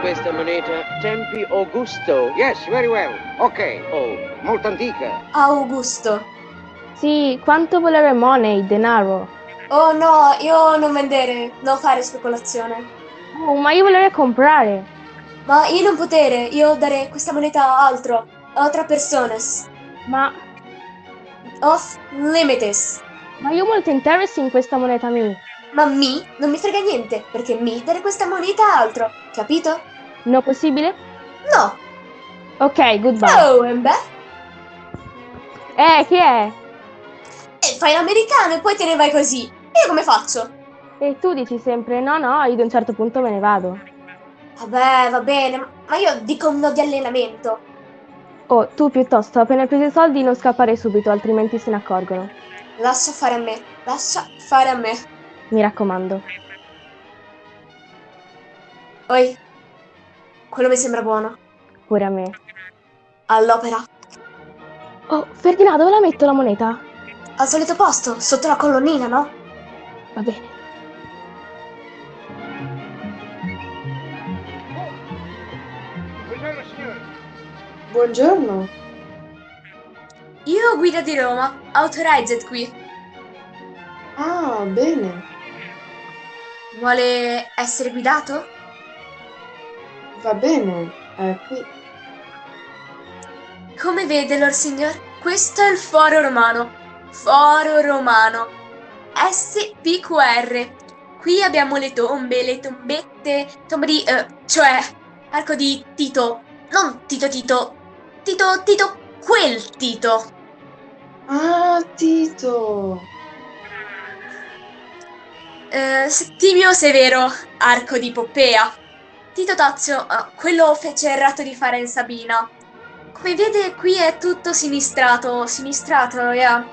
Questa moneta? Tempi Augusto. Yes, very well. Ok. Oh, Molto antica. Augusto. Sì, quanto volere money, denaro? Oh no, io non vendere, non fare speculazione. Oh, ma io volevo comprare. Ma io non potere, io dare questa moneta a altro, a altra personas. Ma, Off limites. ma io ho molto interesse in questa moneta mia. Ma mi non mi frega niente, perché mi dare questa moneta a altro, capito? No possibile? No. Ok, goodbye. Oh, e beh, Eh, chi è? e fai l'americano e poi te ne vai così. E io come faccio? E tu dici sempre no, no, io ad un certo punto me ne vado. Vabbè, va bene, ma io dico un no di allenamento. Oh, tu piuttosto, appena preso i soldi non scappare subito, altrimenti se ne accorgono. Lascia fare a me, lascia fare a me. Mi raccomando. Oi, quello mi sembra buono. Pure a me. All'opera. Oh, Ferdinando, dove la metto la moneta? Al solito posto, sotto la colonnina, no? Va bene. Buongiorno, signore. Buongiorno. Io guida di Roma, authorized qui. Ah, bene. Vuole essere guidato? Va bene. È qui. Come vede, Lord Signor, questo è il foro romano. Foro romano. SPQR. Qui abbiamo le tombe, le tombette, tombe di... eh, cioè, arco di Tito. Non Tito Tito. Tito, Tito, quel Tito. Ah, Tito. Eh, Settimio Severo, arco di Poppea. Tito Tazio, ah, quello fece il ratto di fare in Sabina. Come vede, qui è tutto sinistrato, sinistrato, yeah.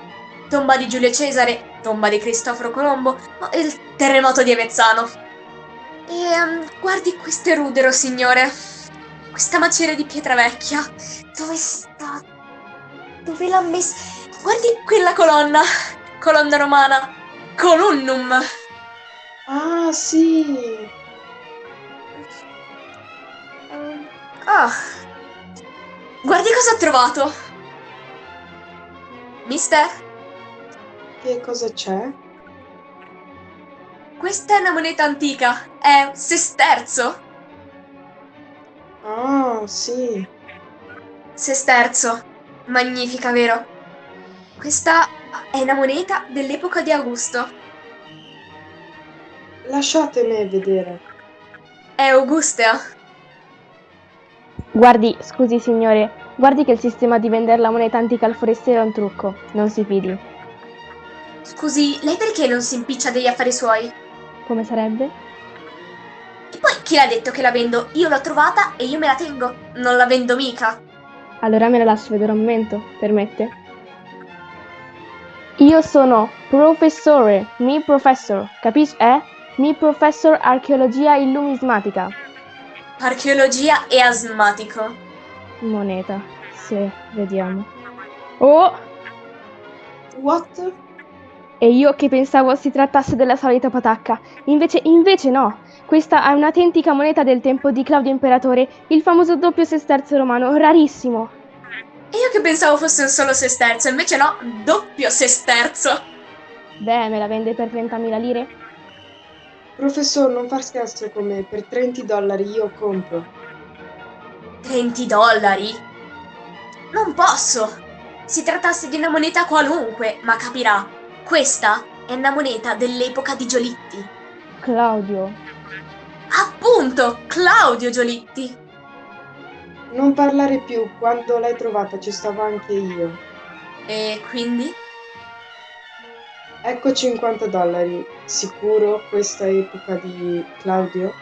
Tomba di Giulio Cesare, tomba di Cristoforo Colombo, il terremoto di Avezzano. E ehm, guardi questo rudero, signore. Questa maceria di pietra vecchia. Dove sta? Dove l'ha messa? Guardi quella colonna. Colonna romana. Colonnum. Ah, sì. Ah. Guardi cosa ho trovato. Mister, Che cosa c'è? questa è una moneta antica. È un sesterzo. Ah, sì. Sesterzo. Magnifica, vero? Questa è una moneta dell'epoca di Augusto. Lasciatemi vedere. È Augustea. Guardi, scusi signore, guardi che il sistema di vendere la moneta antica al forestiero è un trucco. Non si fidi. Scusi, lei perché non si impiccia degli affari suoi? Come sarebbe? E poi chi l'ha detto che la vendo? Io l'ho trovata e io me la tengo. Non la vendo mica. Allora me la lascio vedere un momento, permette? Io sono professore, mi professor, capisci? Eh? Mi professor archeologia e numismatica. Archeologia e asmatico. Moneta, sì, vediamo. Oh, What? e io che pensavo si trattasse della solita patacca. Invece, invece no. Questa è un'autentica moneta del tempo di Claudio Imperatore, il famoso doppio sesterzo romano, rarissimo. E io che pensavo fosse un solo sesterzo, invece no, doppio sesterzo. Beh, me la vende per 30.000 lire? Professor, non far scherzo con me. Per 30 dollari io compro. 20 dollari? Non posso! Si trattasse di una moneta qualunque, ma capirà, questa è una moneta dell'epoca di Giolitti. Claudio. Appunto, Claudio Giolitti. Non parlare più. Quando l'hai trovata ci stavo anche io. E quindi? Ecco 50 dollari. Sicuro questa epoca di Claudio?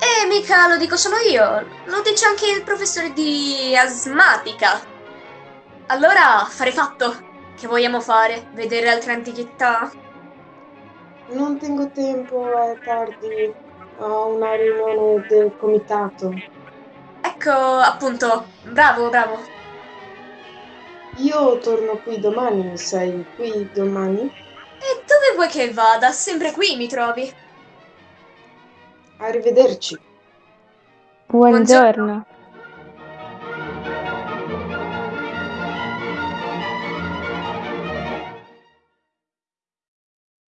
E mica lo dico solo io, lo dice anche il professore di asmatica. Allora, fare fatto. Che vogliamo fare? Vedere altre antichità? Non tengo tempo, è tardi. Ho una riunione del comitato. Ecco, appunto, bravo, bravo. Io torno qui domani, sei qui domani? E dove vuoi che vada? Sempre qui mi trovi. Arrivederci. Buongiorno.